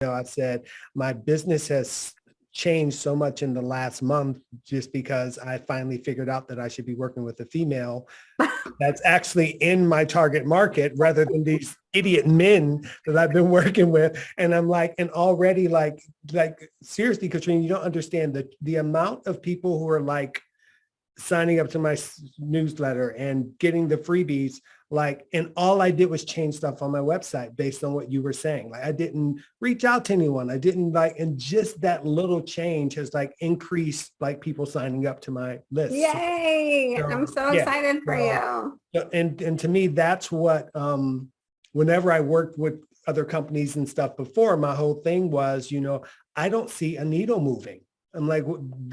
know, I said, my business has changed so much in the last month just because I finally figured out that I should be working with a female that's actually in my target market rather than these idiot men that I've been working with. And I'm like, and already like, like seriously, Katrina, you don't understand the, the amount of people who are like signing up to my newsletter and getting the freebies like and all i did was change stuff on my website based on what you were saying like i didn't reach out to anyone i didn't like and just that little change has like increased like people signing up to my list Yay. So, I'm so yeah, excited for so- you. And and to me that's what um whenever i worked with other companies and stuff before my whole thing was you know i don't see a needle moving i'm like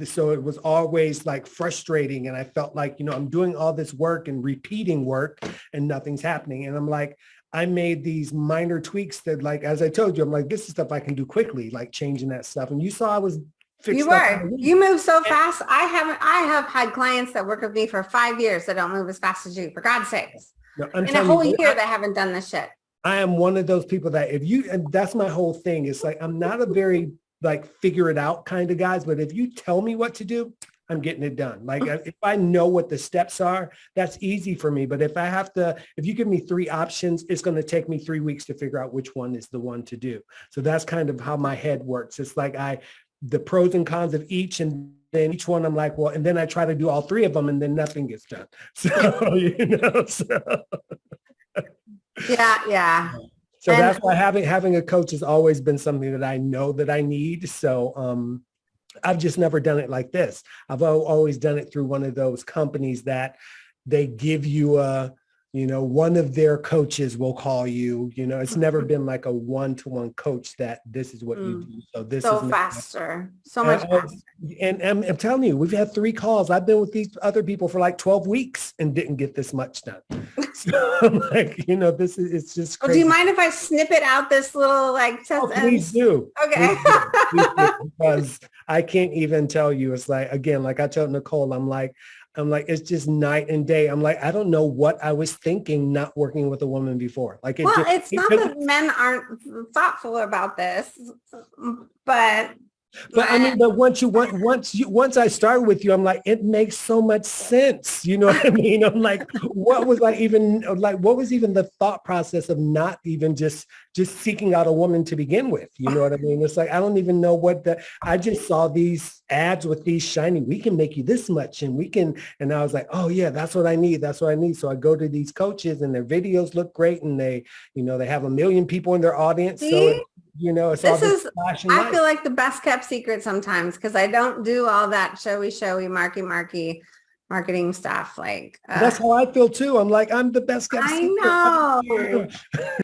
so it was always like frustrating and i felt like you know i'm doing all this work and repeating work and nothing's happening and i'm like i made these minor tweaks that like as i told you i'm like this is stuff i can do quickly like changing that stuff and you saw i was fixed You were, you move so fast. I haven't, I have had clients that work with me for five years that don't move as fast as you, for God's sakes. No, I'm In a whole you, year, I- they haven't done this shit. I am one of those people that if you, and that's my whole thing. It's like, I'm not a very like figure it out kind of guys, but if you tell me what to do, I'm getting it done. Like if I know what the steps are, that's easy for me. But if I have to, if you give me three options, it's going to take me three weeks to figure out which one is the one to do. So that's kind of how my head works. It's like I, the pros and cons of each and then each one I'm like, well, and then I try to do all three of them and then nothing gets done. So, you know, so. Yeah, yeah. So And- that's why having having a coach has always been something that I know that I need. So um, I've just never done it like this. I've always done it through one of those companies that they give you a, you know, one of their coaches will call you. You know, it's never been like a one-to-one coach that this is what you Mm. do. So this So is faster, so much I- faster. and I'm, I'm telling you, we've had three calls. I've been with these other people for like 12 weeks and didn't get this much done. So I'm like, you know, this is, it's just Well, do you mind if I snip it out this little like test? Oh, please do. Okay. Please do. Please do, Because I can't even tell you. It's like, again, like I told Nicole, I'm like, I'm like, it's just night and day. I'm like, I don't know what I was thinking not working with a woman before. Like, it Well, just- it's not that men aren't thoughtful about this, but But I mean, but once you once once you once I started with you, I'm like, it makes so much sense. You know what I mean? I'm like, what was like even like what was even the thought process of not even just just seeking out a woman to begin with? You know what I mean? It's like I don't even know what the I just saw these ads with these shiny, we can make you this much and we can and I was like, oh yeah, that's what I need. That's what I need. So I go to these coaches and their videos look great and they, you know, they have a million people in their audience. So See? it, you know, it's This is- I lights. feel like the best kept secret sometimes because I don't do all that showy, showy, marky, marky marketing stuff. Like, uh, That's how I feel too. I'm like, I'm the best kept I secret. know.